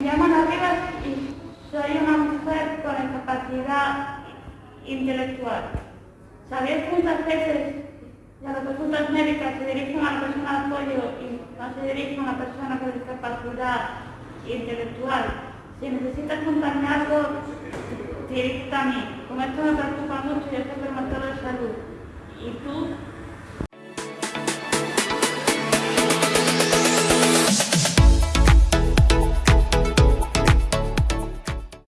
Me llamo Ana y soy una mujer con discapacidad intelectual. ¿Sabéis cuántas veces las consultas médicas se dirigen a la persona de apoyo y no se dirigen a la persona con discapacidad intelectual? Si necesitas contarme algo, dirígete a mí. Como esto me preocupa